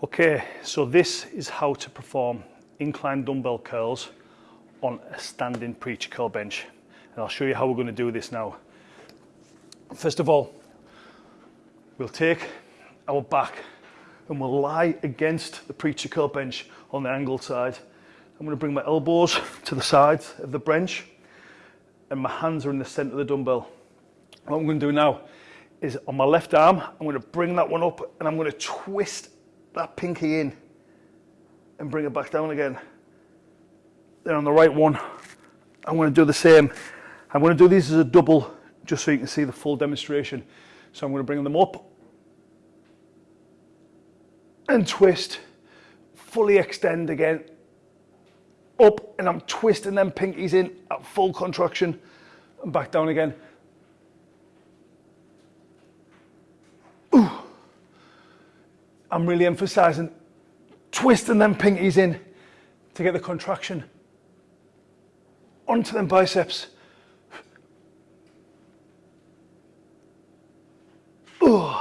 Okay, so this is how to perform incline dumbbell curls on a standing preacher curl bench. And I'll show you how we're going to do this now. First of all, we'll take our back and we'll lie against the preacher curl bench on the angled side. I'm going to bring my elbows to the sides of the bench and my hands are in the center of the dumbbell. What I'm going to do now is on my left arm, I'm going to bring that one up and I'm going to twist that pinky in and bring it back down again. Then on the right one, I'm going to do the same. I'm going to do these as a double just so you can see the full demonstration. So I'm going to bring them up and twist, fully extend again, up and I'm twisting them pinkies in at full contraction and back down again. I'm really emphasizing twisting them pinkies in to get the contraction onto them biceps. Ooh.